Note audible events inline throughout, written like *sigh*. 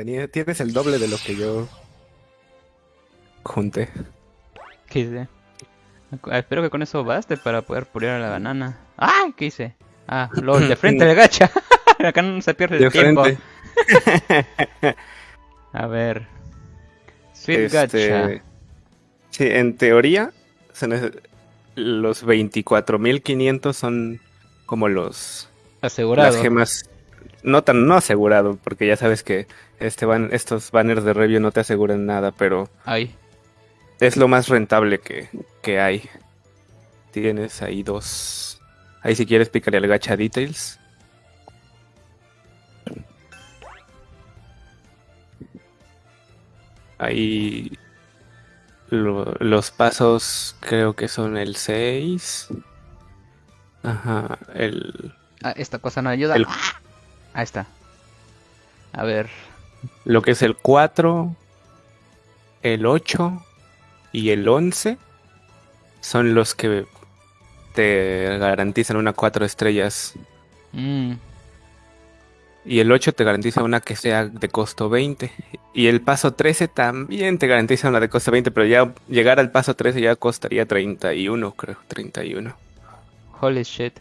Tenía, tienes el doble de lo que yo junté. ¿Qué hice? Ah, Espero que con eso baste para poder pulir a la banana. ¡Ah! ¿Qué hice? Ah, LOL, de *laughs* frente de gacha. *laughs* Acá no se pierde el tiempo. *laughs* A ver. Sweet gacha. Este, sí, en teoría, se nece- los 24.500 son como los Asegurado. las gemas no tan no asegurado, porque ya sabes que este ban- estos banners de review no te aseguran nada, pero Ay. es lo más rentable que, que hay. Tienes ahí dos. Ahí si quieres pícale al gacha details. Ahí lo- los pasos creo que son el 6. Ajá, el Ah, esta cosa no ayuda. El- ¡Ah! Ahí está. A ver. lo que es el 4, el 8 y el 11 son los que te garantizan una 4 estrellas. Mm, Y el 8 te garantiza una que sea de costo 20. Y el paso 13 también te garantiza una de costo 20, pero ya llegar al paso 13 ya costaría 31, creo, 31. holy shit.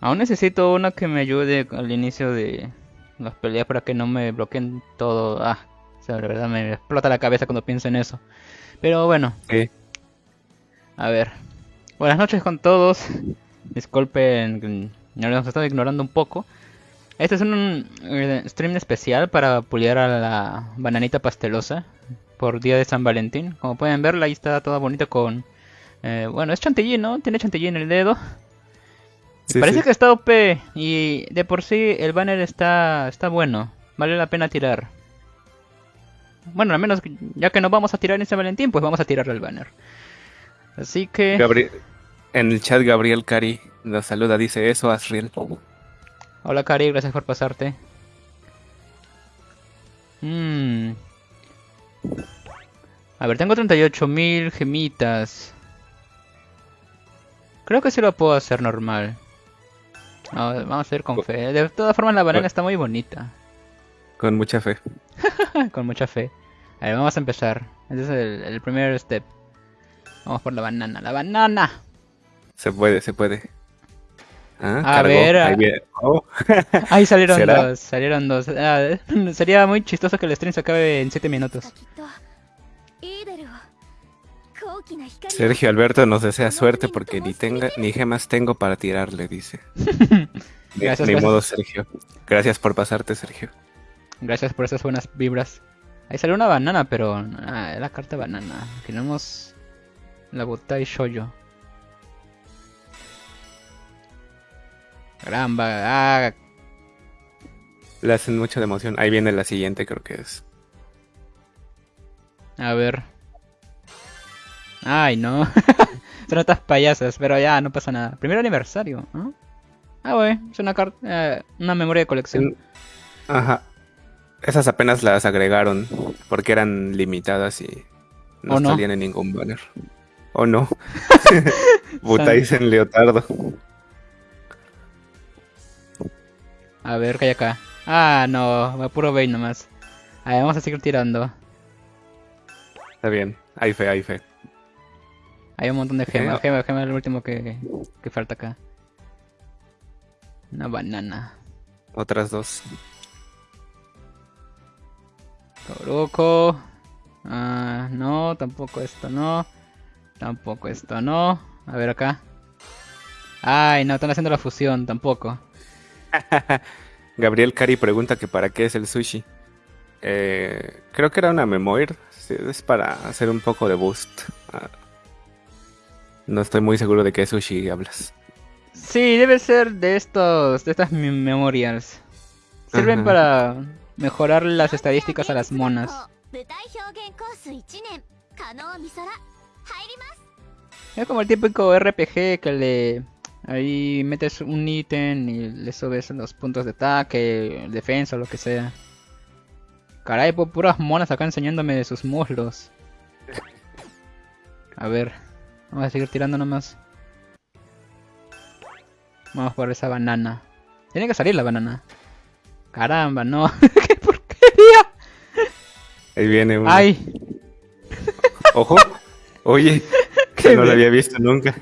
Aún necesito una que me ayude al inicio de las peleas para que no me bloqueen todo. Ah, o sea, la verdad me explota la cabeza cuando pienso en eso. Pero bueno, a ver. Buenas noches con todos. Disculpen, no los estaba ignorando un poco. Este es un eh, stream especial para puliar a la bananita pastelosa por día de San Valentín. Como pueden verla, ahí está toda bonita con... eh, bueno, es chantilly, ¿no? Tiene chantilly en el dedo. Sí, Parece sí. que está OP y de por sí el banner está, está bueno. Vale la pena tirar. Bueno, al menos ya que no vamos a tirar en San Valentín, pues vamos a tirar el banner. Así que... Gabri- en el chat Gabriel Cari nos saluda, dice eso, Asriel. Hola Cari, gracias por pasarte. Mm. A ver, tengo 38.000 gemitas. Creo que sí lo puedo hacer normal. No, vamos a hacer con fe. De todas formas la banana está muy bonita. Con mucha fe. *laughs* con mucha fe. A ver, vamos a empezar. Este es el, el primer step. Vamos por la banana. ¡La banana! Se puede, se puede. Ah, A cargó. ver, Ahí ah. viene. Oh. *laughs* Ahí salieron ¿Será? dos, salieron dos. Ah, *laughs* sería muy chistoso que el stream se acabe en 7 minutos. Sergio Alberto nos desea suerte porque ni tenga ni gemas tengo para tirarle, dice. *laughs* Ni- Gracias, modo, Sergio. Gracias por pasarte, Sergio. Gracias por esas buenas vibras. Ahí salió una banana, pero ah, es la carta banana. Tenemos la Butai Shoyo. Gran ba- ah, Le hacen mucha de emoción. Ahí viene la siguiente, creo que es. a ver. Ay, no. *laughs* Son estas payasas, pero ya no pasa nada. Primer aniversario, ¿no? Ah, güey, es una carta, eh, una memoria de colección. Ajá. Esas apenas las agregaron porque eran limitadas y no ¿O no? salían en ningún banner. ¿O no? *laughs* Butais en leotardo. A ver, ¿qué hay acá? Ah, no, va puro Bane nomás. A ver, vamos a seguir tirando. Está bien. Hay fe, hay fe. Hay un montón de gemas. Gema, gema es lo último que, que falta acá. Una banana. Otras dos. Toruko. Ah, no, tampoco esto no. Tampoco esto no. A ver acá. Ay, no, están haciendo la fusión, tampoco. *laughs* Gabriel Cari pregunta que para qué es el sushi. Eh, creo que era una memoir. Es para hacer un poco de boost. No estoy muy seguro de qué sushi hablas. Sí, debe ser de estos, de estas memorias. Sirven para mejorar las estadísticas a las monas. Es como el típico RPG que le ahí metes un ítem y le subes los puntos de ataque, defensa, lo que sea. Caray, puras monas acá enseñándome de sus muslos. A ver vamos a seguir tirando nomás. Vamos por esa banana. Tiene que salir la banana. Caramba, no. *laughs* ¿Qué porquería? Ahí viene uno. ¡Ay! *laughs* Ojo. Oye, *laughs* que no lo había visto nunca.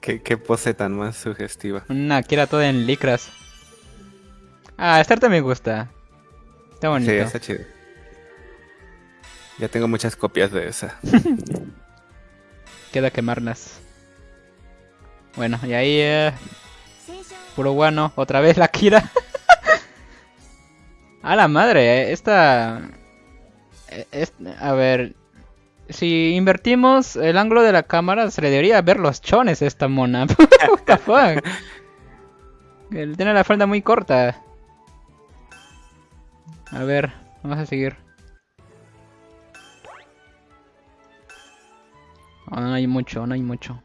qué, qué pose tan más sugestiva. Una Kira toda en licras. Ah, esta arte me gusta. Está bonito. Sí, está chido. Ya tengo muchas copias de esa. *laughs* Queda quemarlas. Bueno, y ahí, eh, puro guano. Otra vez la Kira. *laughs* A la madre, eh, esta... eh, es- a ver... Si invertimos el ángulo de la cámara, se le debería ver los chones a esta mona. *laughs* What the fuck? Él tiene la falda muy corta. A ver, vamos a seguir. No hay mucho, no hay mucho.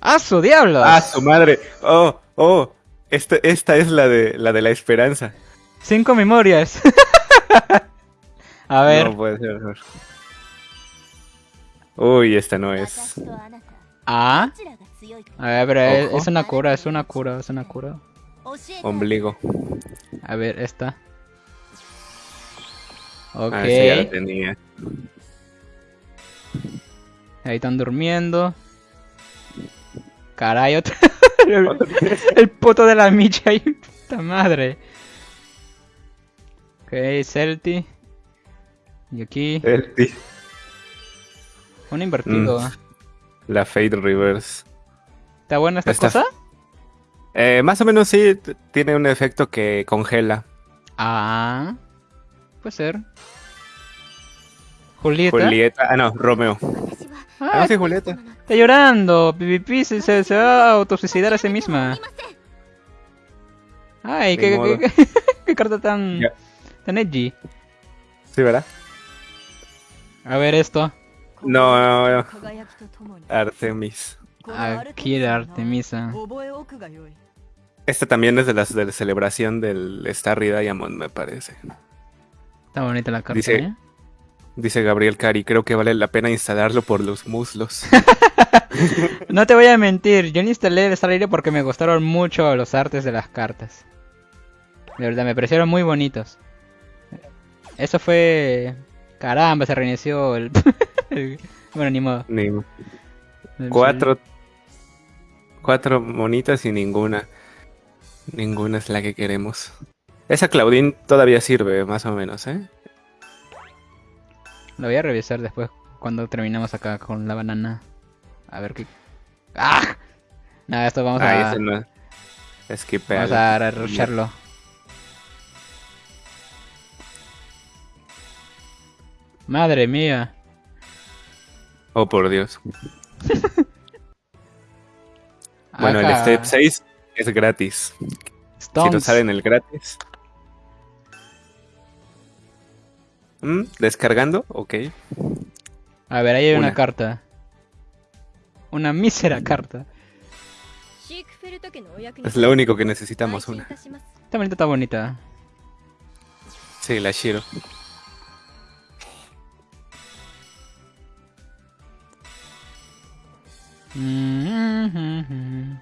¡Ah, su diablo! ¡Ah, su madre! ¡Oh, oh! Esta, esta es la de, la de la esperanza. Cinco memorias. *laughs* a ver. No puede ser. Uy, esta no es. Ah. A ver, pero es, es, una cura, es una cura, es una cura. Ombligo. A ver, esta. Ok. Ah, sí, ya la tenía. Ahí están durmiendo. Caray, otra- *laughs* el, el puto de la micha ahí. *laughs* Puta madre. Ok, Celti. Y aquí, El ti- un invertido. Mm. La Fade Reverse. ¿Está buena esta cosa? Eh, más o menos sí, tiene un efecto que congela. Ah. Puede ser. Julieta. Julieta. Ah, no, Romeo. Ah, no Julieta. Está llorando. Pipipi se, se, va a autosuicidar a sí misma. Ay, qué, carta tan, tan edgy. Sí, ¿verdad? A ver esto. No, no, no. Artemis. Aquí de Artemisa. Esta también es de la, de la celebración del Starry Diamond, me parece. Está bonita la carta. Dice, ¿eh? Dice Gabriel Cari, creo que vale la pena instalarlo por los muslos. *laughs* No te voy a mentir, yo no instalé el Star porque me gustaron mucho los artes de las cartas. De verdad, me parecieron muy bonitos. Eso fue... Caramba, se reinició el... el- *laughs* Bueno, ni modo. Ni- Cuatro. Cuatro monitas y ninguna. Ninguna es la que queremos. Esa Claudine todavía sirve, más o menos, ¿eh? Lo voy a revisar después cuando terminamos acá con la banana. A ver qué... ¡Ah! Nada, esto vamos Ah, a... no. Skippealo. Vamos a rusharlo. Madre mía. Oh, por Dios. *laughs* Bueno, el. Step 6 es gratis. Si no sale en el gratis. ¿Mm? ¿Descargando? Ok. A ver, ahí hay una, carta. Una mísera carta. Es lo único que necesitamos, una. Esta bonita está bonita. Sí, la Shiro. Mm-hmm.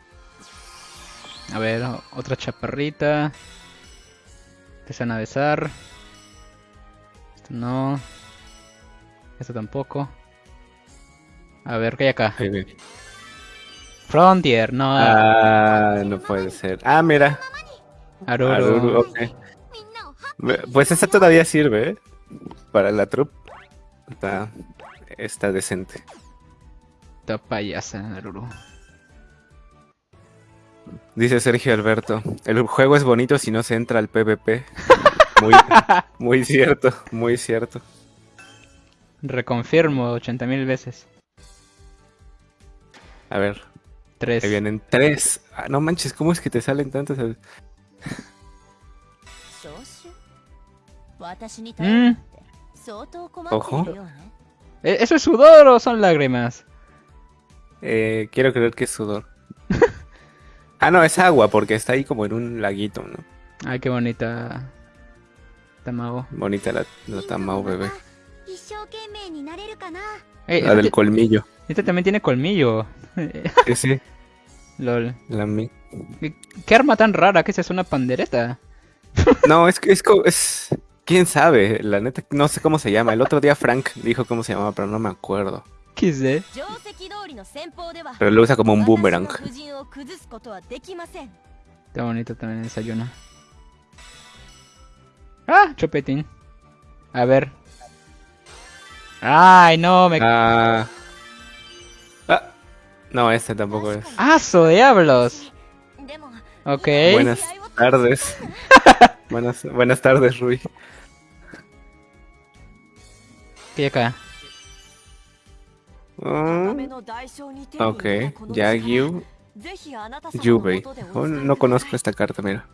A ver, otra chaparrita. Que se a besar. No. Esto tampoco. A ver, ¿qué hay acá? Frontier, no. Ah, no puede ser. Ah, mira. Aruru. Aruru. Pues esta todavía sirve. ¿eh? Para la troupe. Está, está decente. Está payasa, Aruru. Dice Sergio Alberto, el juego es bonito si no se entra al PvP. *laughs* Muy, cierto, muy cierto. Reconfirmo 80.000 veces. A ver. Tres. Vienen tres. Ah, no manches, ¿cómo es que te salen tantas? mm. Ojo. ¿E-, ¿Eso es sudor o son lágrimas? Eh, quiero creer que es sudor. *laughs* ah, no, es agua porque está ahí como en un laguito, ¿no? Ay, qué bonita Bonita la, la Tamao, bebé. La este del colmillo. Esta también tiene colmillo. *laughs* sí, sí. LOL. La ¿Qué arma tan rara? ¿Qué es eso? ¿Una pandereta? no, es que es, es, ¿Quién sabe? La neta, no sé cómo se llama. El otro día Frank dijo cómo se llamaba, pero no me acuerdo. ¿Qué sé? Pero lo usa como un boomerang. Está bonito también esa Yuna. Ah, Chopetín. A ver. Ay, no, me... Ah. ah. No, este tampoco es. ¡Ah, su diablos! Ok. Buenas tardes. *laughs* buenas, buenas tardes, Rui. ¿Qué acá? Ah. Ok, Yagyu Yubei. Oh, no conozco esta carta, mira.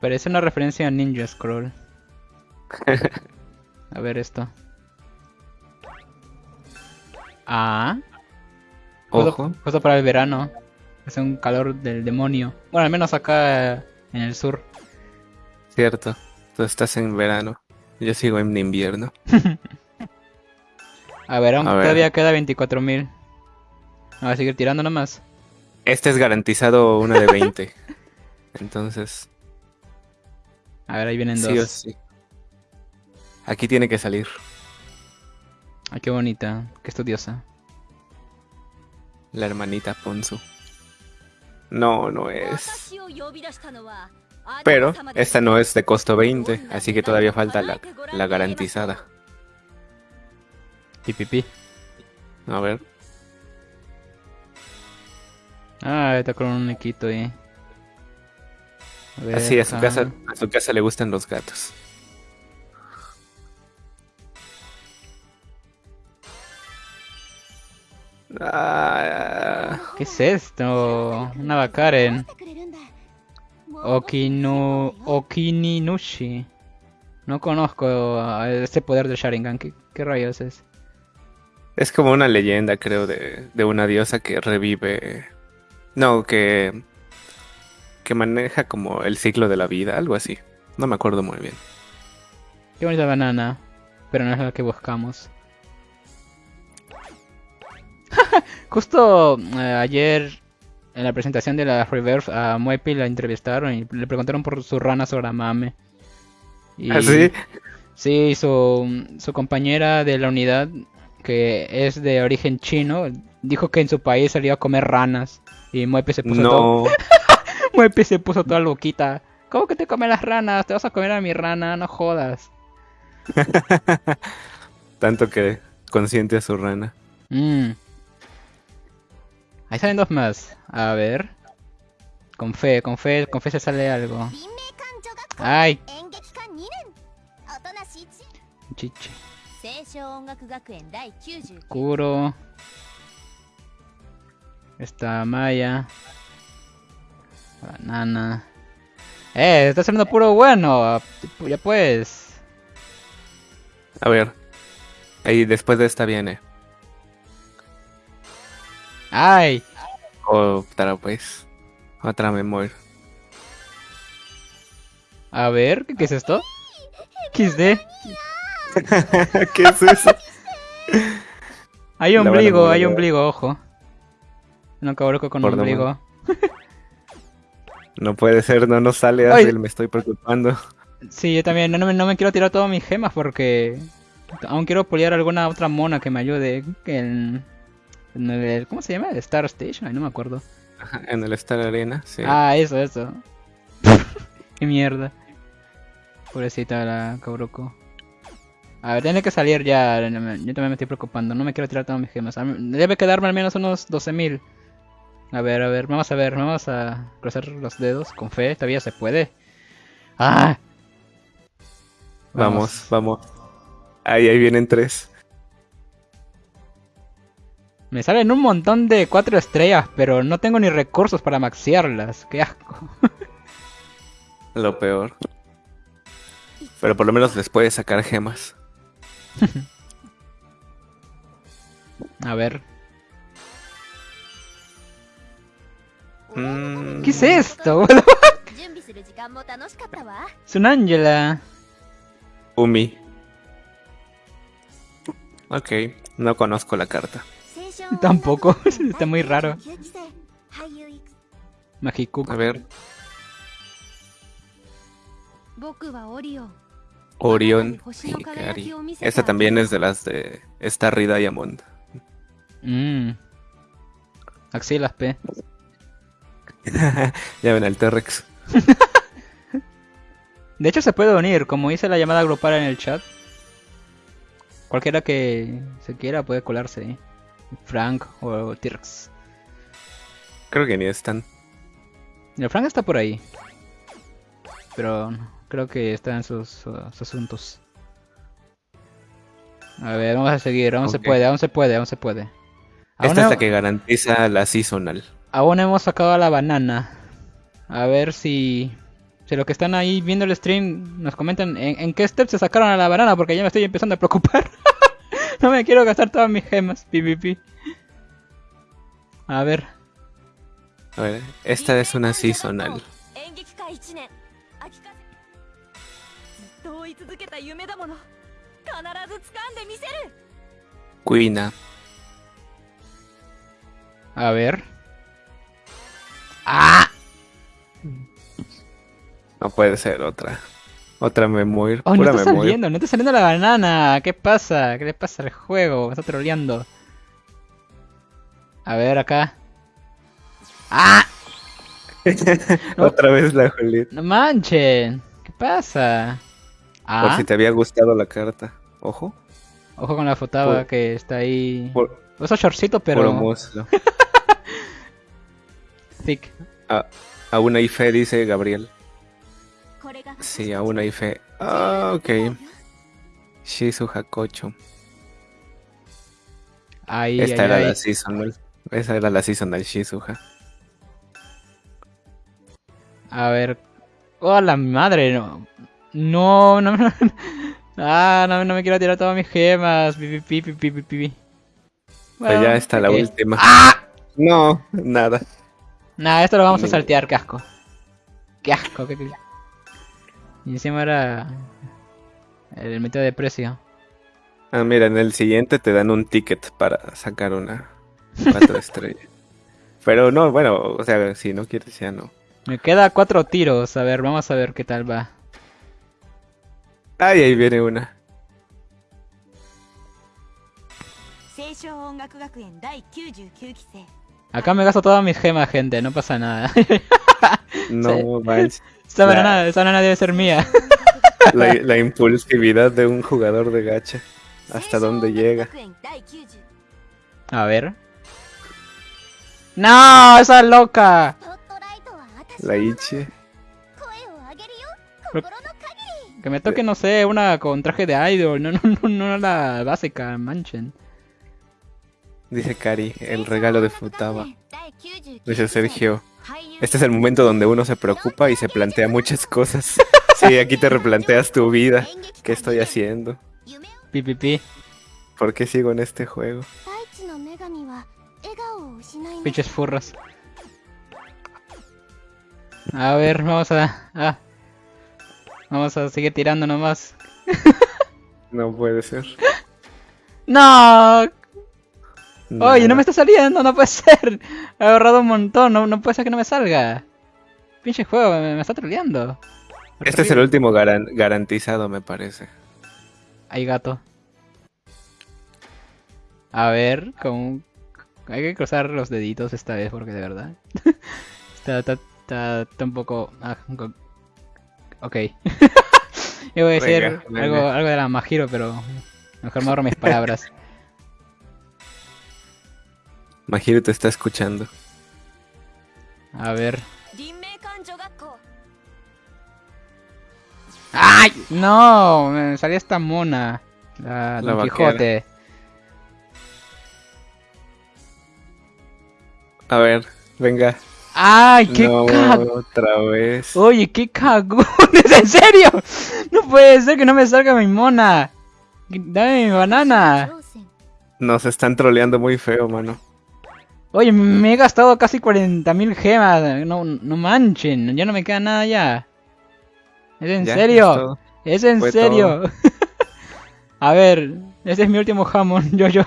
Parece una referencia a Ninja Scroll. *laughs* a ver esto. Ah. Ojo. Justo para el verano. Hace un calor del demonio. Bueno, al menos acá en el sur. Cierto. Tú estás en verano. Yo sigo en invierno. *laughs* a ver, aún todavía ver. queda 24.000. A seguir tirando nomás. Este es garantizado una de 20. *laughs* Entonces. A ver, ahí vienen dos. Sí. Aquí tiene que salir. Ay, qué bonita, qué estudiosa. La hermanita Ponzu. No, no es. Pero esta no es de costo 20, así que todavía falta la, la garantizada. Pipipi. A ver. Ah, está con un equito ahí. Así, a su, ah. casa, a su casa le gustan los gatos. Ah. ¿Qué es esto? Una Bakaren. Okinu... Okininushi. No conozco este poder del Sharingan. ¿Qué, qué rayos es? Es como una leyenda, creo, de, de una diosa que revive no, que. que maneja como el ciclo de la vida, algo así. No me acuerdo muy bien. Qué bonita banana. Pero no es la que buscamos. *laughs* Justo eh, ayer en la presentación de la Reverse a Muepi la entrevistaron y le preguntaron por su rana Soramame. Y, ¿Ah, sí? Sí, su, su compañera de la unidad, que es de origen chino, dijo que en su país salió a comer ranas y Muepe se puso no. todo. *laughs* Muepe se puso toda loquita. ¿Cómo que te comen las ranas? Te vas a comer a mi rana, no jodas. *laughs* Tanto que consiente a su rana. Mm. Ahí salen dos más. A ver. Con fe, con fe, con fe se sale algo. Ay. chichi Kuro. Está Maya. Banana. ¡Eh! Está haciendo puro bueno. Ya pues. A ver. Ahí después de esta viene. ¡Ay! Otra pues. Otra memoria. A ver, ¿qué, qué es esto? XD. *laughs* ¿Qué es eso? Hay ombligo, hay ombligo, ojo. No cabrón con Por ombligo. *laughs* No puede ser, no nos sale así, me estoy preocupando. Sí, yo también. No, no me- no me quiero tirar todas mis gemas porque aún quiero poliar alguna otra mona que me ayude. En, en el, ¿Cómo se llama? El Star Station. Ay, no me acuerdo. En el Star Arena, sí. Ah, eso, eso. *laughs* Qué mierda. Pobrecita la Cabroco. A ver, tiene que salir ya. Yo también me estoy preocupando. No me quiero tirar todas mis gemas. Debe quedarme al menos unos 12.000. A ver, a ver. Vamos a ver. Vamos a cruzar los dedos con fe. Todavía se puede. ¡Ah! vamos, vamos. Ahí, ahí vienen tres. Me salen un montón de cuatro estrellas, pero no tengo ni recursos para maxiarlas. Qué asco. *laughs* Lo peor. Pero por lo menos les puedes sacar gemas. A ver. Mm. ¿Qué es esto? *laughs* es un Ángela. Umi. Ok, no conozco la carta. *laughs* Tampoco, *laughs* está muy raro. Magiku. A ver. Orión Esta también es de las de Star Diamond. Mmm. Axilas P. *laughs* ya ven al T-Rex. *laughs* de hecho se puede unir, como hice la llamada grupal en el chat. Cualquiera que se quiera puede colarse. Frank o T-Rex. Creo que ni están. El Frank está por ahí. Pero creo que está en sus, uh, sus asuntos. A ver, vamos a seguir. Aún se puede, aún se puede, aún se puede. Aún, Esta es la que garantiza la seasonal. aún hemos sacado la banana. A ver si... Si los que están ahí viendo el stream nos comentan en, en qué step se sacaron a la banana porque ya me estoy empezando a preocupar. no me quiero gastar todas mis gemas, PvP. A ver. A ver, esta es una seasonal. と追い続けた夢だもの必ず掴んでみせる Quina. A ver. ¡Ah! No puede ser otra. Otra memoir. Oh, no pura está memoir. saliendo, no está saliendo la banana. ¿Qué pasa? ¿Qué le pasa al juego? Me está troleando. A ver, acá. ¡Ah! *laughs* No. Otra vez la Juliet. No manchen. ¿Qué pasa? Ah. Por si te había gustado la carta. Ojo. Ojo con la fotaba que está ahí. Por, Eso shortcito, pero. Por *laughs* Thick. Ah, aún hay fe, dice Gabriel. Sí, aún hay fe. Ah, ok. Shizu Hakocho. Ahí, Esta era la seasonal. Esa era la seasonal Shizuha. A ver. ¡Oh, la madre! No no, no. no. Ah, no, no me quiero tirar todas mis gemas. Pi, pi, pi, pi. Pero ya Bueno, está la última. ¡Ah! No, nada. Nah, esto lo vamos a saltear, qué asco. Qué asco, qué... qué- Y encima era... El metido de precio. Ah, mira, en el siguiente te dan un ticket para sacar una cuatro estrellas. *laughs* Pero no, bueno, o sea, si no quieres ya no. Me queda cuatro tiros. A ver, vamos a ver qué tal va. Ay, ahí viene una. Acá me gasto todas mis gemas, gente, no pasa nada. *laughs* No, manches. Esa banana, esa banana debe ser mía. *laughs* La, impulsividad de un jugador de gacha. Hasta dónde llega. A ver. ¡No! ¡Esa loca! La Ichi. Que me toque, no sé, una con traje de idol, no, *laughs* no, no, no la básica, manchen. Dice Kari, el regalo de Futaba. Dice Sergio, este es el momento donde uno se preocupa y se plantea muchas cosas. *laughs* Sí, aquí te replanteas tu vida. ¿Qué estoy haciendo? Pi, ¿Por qué sigo en este juego? Pinches furros. A ver, vamos a, a Vamos a seguir tirando nomás. *laughs* No puede ser. *laughs* ¡No! Nada. Oye, no me está saliendo, no puede *laughs* ser. He ahorrado un montón, no, no puede ser que no me salga. Pinche juego, me, me está troleando. Este es el último garan- garantizado, me parece. Hay gato. A ver, con... Hay que cruzar los deditos esta vez porque de verdad... está, está, está, está un poco... ah, Ok. *laughs* Yo voy a decir algo, algo de la Majiro, pero mejor me ahorro mis palabras. *laughs* Majiro te está escuchando. A ver. ¡Ay! ¡No! Me salía esta mona. La, Don. Quijote. A ver, venga. ¡Ay, qué no, cagón! otra vez. Oye, qué cagones, *laughs* ¿en serio? No puede ser que no me salga mi mona. Dame mi banana. Nos están troleando muy feo, mano. Oye, me he gastado casi 40.000 gemas. No, no manchen, ya no me queda nada ya. ¿Es en Ya, serio? es todo. ¿Es en Fue serio? *laughs* A ver, este es mi último jamón, *laughs* yo, yo.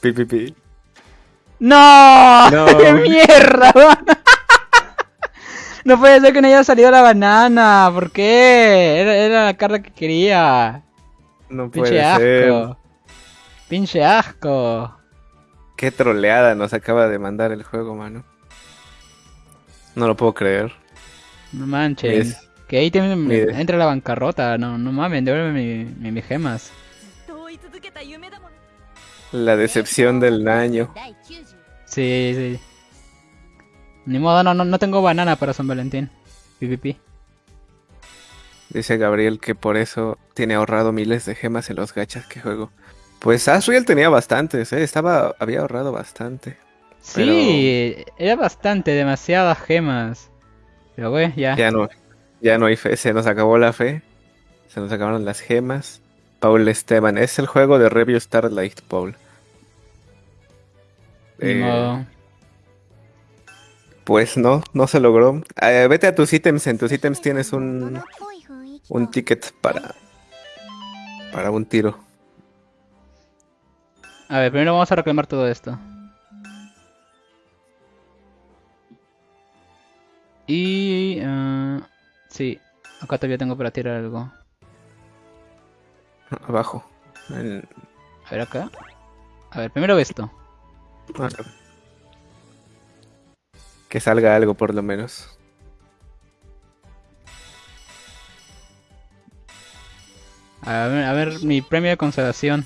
Pi, pi, pi. ¡No! no. *laughs* ¡Qué mierda! *laughs* no puede ser que no haya salido la banana. ¿Por qué? Era, la carta que quería. No puede asco. Ser. Pinche asco. Qué troleada nos acaba de mandar el juego, mano. No lo puedo creer. No manches. Que ahí también me entra la bancarrota. No, no mames, devuelve mi, mi, gemas. La decepción del año. 第90 Sí, sí. Ni modo, no, no, no tengo banana para San Valentín. PvP. Dice Gabriel que por eso tiene ahorrado miles de gemas en los gachas que juego. Pues Asriel tenía bastantes, ¿eh? Estaba, había ahorrado bastante. Sí, era bastante, demasiadas gemas. Pero güey, ya. Ya no, ya no hay fe, se nos acabó la fe. Se nos acabaron las gemas. Paul Esteban, es el juego de Review Starlight, Paul. Eh, pues no, no se logró. Eh, vete a tus ítems, en tus ítems tienes un, un ticket para, para un tiro. A ver, primero vamos a reclamar todo esto. Y... Eh, sí, acá todavía tengo para tirar algo. Abajo. A ver acá. A ver, primero esto. Que salga algo por lo menos. A ver, a ver, mi premio de consolación.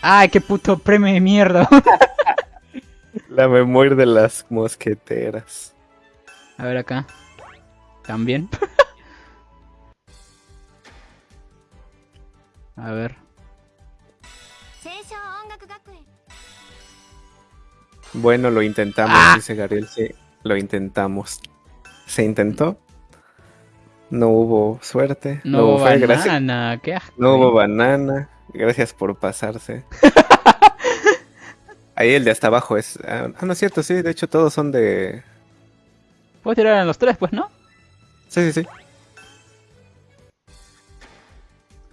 ¡Ay, qué puto premio de mierda! *laughs* La memoria de las mosqueteras. A ver acá. También. *laughs* a ver. Bueno, lo intentamos, Ah. dice Gabriel. Sí, lo intentamos. ¿Se intentó? No hubo suerte. No, hubo fe, gracias. banana, qué asco. No hubo banana. Gracias por pasarse. *laughs* Ahí el de hasta abajo es. Ah, no es cierto, sí. De hecho, todos son de. Puedes tirar en los tres, pues, ¿no? Sí, sí, sí.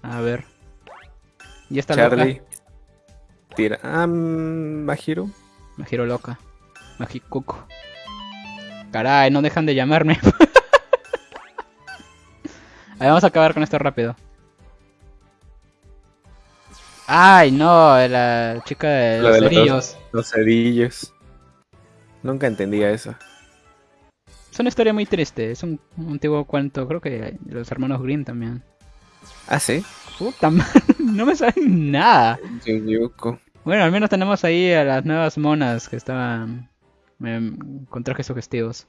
A ver. Y esta Charlie. loca. Tira. Ah, mm, Mahiro. Me giro loca. Majikuko. Caray, no dejan de llamarme. *laughs* A ver, vamos a acabar con esto rápido. Ay, no, la chica de Lo los de los- cerillos. Los cerillos. Nunca entendía eso. Es una historia muy triste. Es un, un antiguo cuento, creo que de los hermanos Green también. Ah, sí. Puta madre, *laughs* no me saben nada. Yuyuko. Bueno, al menos tenemos ahí a las nuevas monas que estaban eh, con trajes sugestivos.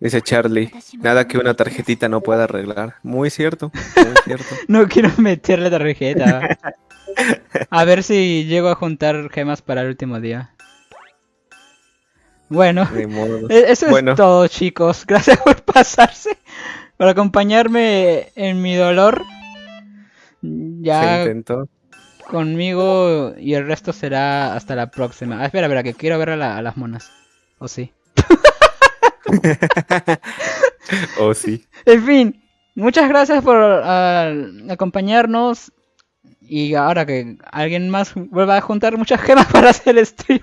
Dice Charlie, nada que una tarjetita no pueda arreglar. Muy cierto, muy *laughs* cierto. no quiero meterle tarjeta. A ver si llego a juntar gemas para el último día. Bueno, e-, eso bueno. es todo chicos. *laughs* Gracias por pasarse, por acompañarme en mi dolor. Ya... Se intentó conmigo y el resto será hasta la próxima. Ah, espera, espera, que quiero ver a, la- a las monas. ¿O sí? *laughs* Oh, sí. En fin, muchas gracias por ah, acompañarnos. Y ahora que alguien más vuelva a juntar muchas gemas *laughs* para hacer el stream.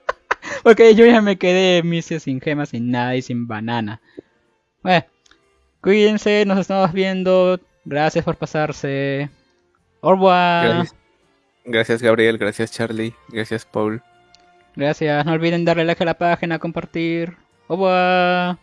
*laughs* Porque yo ya me quedé misio sin gemas, sin nada y sin banana. Bueno, cuídense, nos estamos viendo. Gracias por pasarse. Au revoir. Gracias. Gracias, Gabriel. Gracias, Charlie. Gracias, Paul. Gracias. No olviden darle like a la página, compartir. Revoir.